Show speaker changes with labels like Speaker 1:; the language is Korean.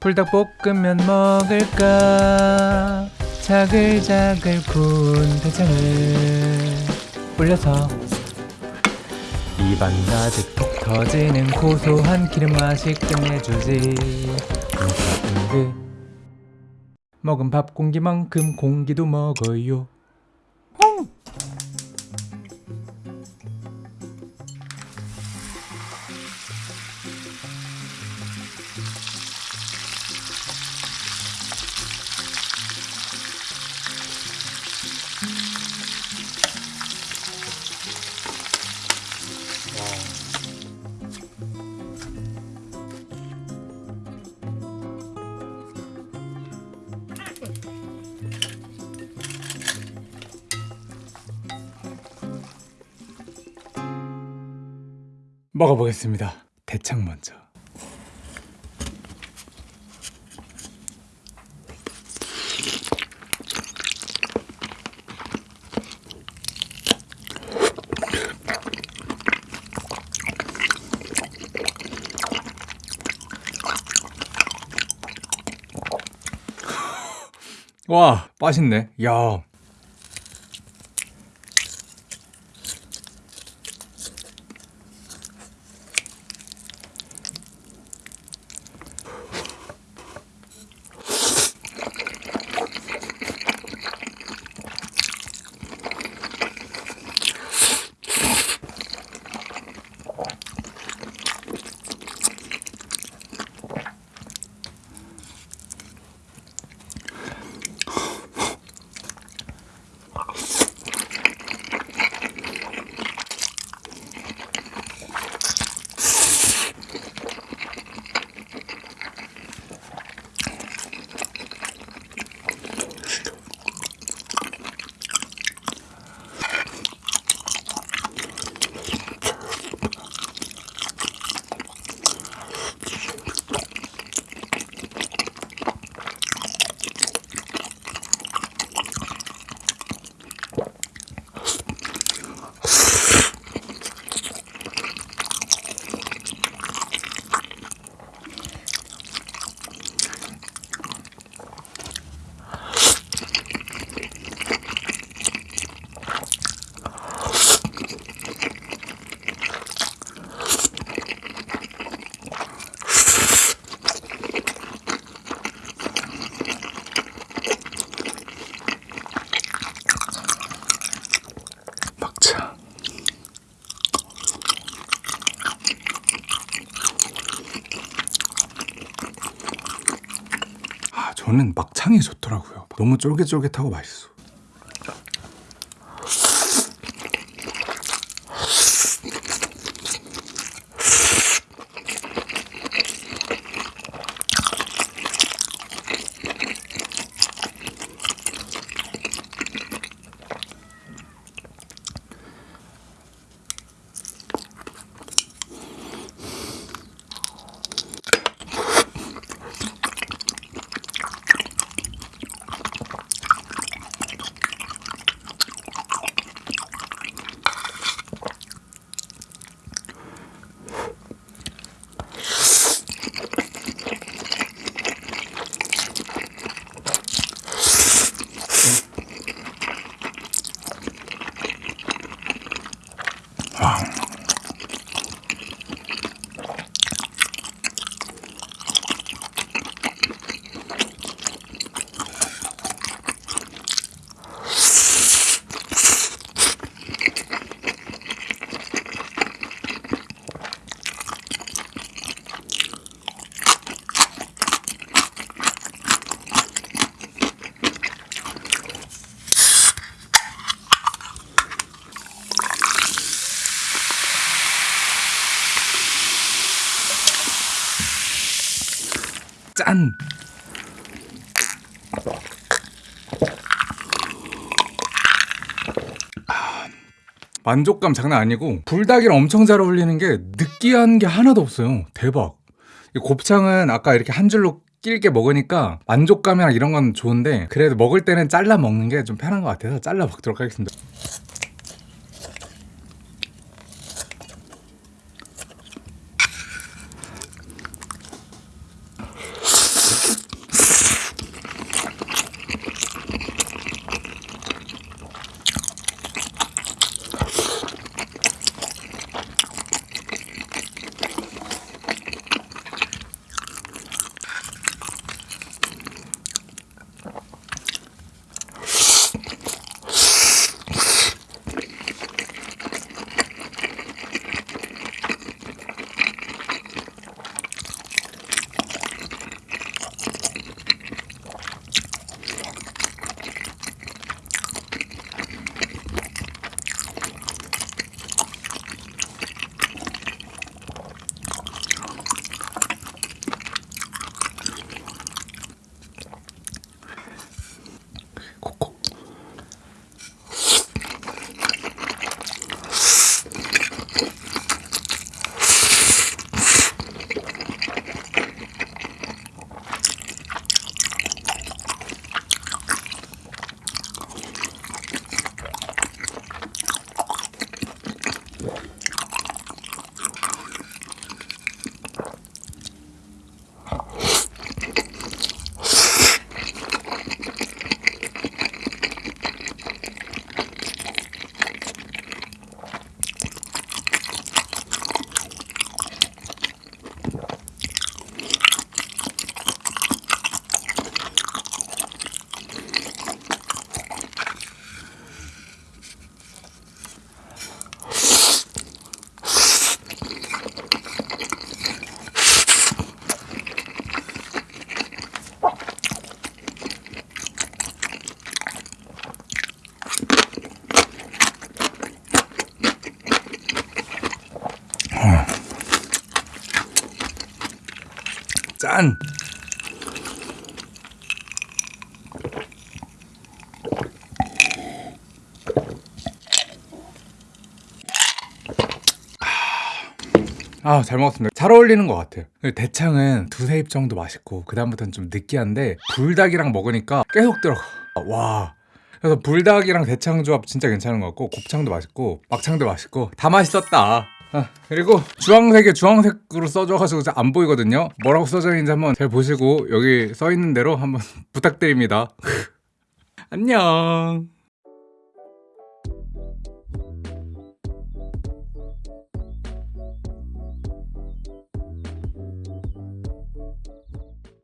Speaker 1: 불닭볶음면 먹을까? 자글자글 구운 대창을 올려서 입안 가득 톡 터지는 고소한 기름 맛이 끝내주지. 응가응그 먹은 밥 공기만큼 공기도 먹어요 먹어보겠습니다. 대창 먼저. 와 맛있네. 야 저는 막창이 좋더라고요. 너무 쫄깃쫄깃하고 맛있어 짠! 아, 만족감 장난 아니고 불닭이랑 엄청 잘 어울리는 게 느끼한 게 하나도 없어요. 대박. 이 곱창은 아까 이렇게 한 줄로 길게 먹으니까 만족감이랑 이런 건 좋은데 그래도 먹을 때는 잘라 먹는 게 좀 편한 것 같아서 잘라 먹도록 하겠습니다 짠! 아, 잘 먹었습니다. 잘 어울리는 것 같아요. 대창은 두세 입 정도 맛있고, 그 다음부터는 좀 느끼한데, 불닭이랑 먹으니까 계속 들어가. 와. 그래서 불닭이랑 대창 조합 진짜 괜찮은 것 같고, 곱창도 맛있고, 막창도 맛있고, 다 맛있었다. 아, 그리고 주황색에 주황색으로 써줘가지고 잘안 보이거든요. 뭐라고 써져 있는지 한번 잘 보시고, 여기 써 있는 대로 한번 부탁드립니다. 안녕.